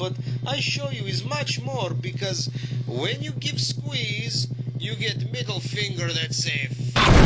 but I show you is much more because when you give squeeze, you get middle finger that say.